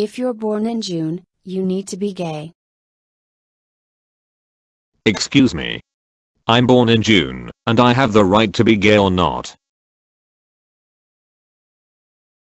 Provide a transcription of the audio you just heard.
If you're born in June, you need to be gay. Excuse me. I'm born in June, and I have the right to be gay or not.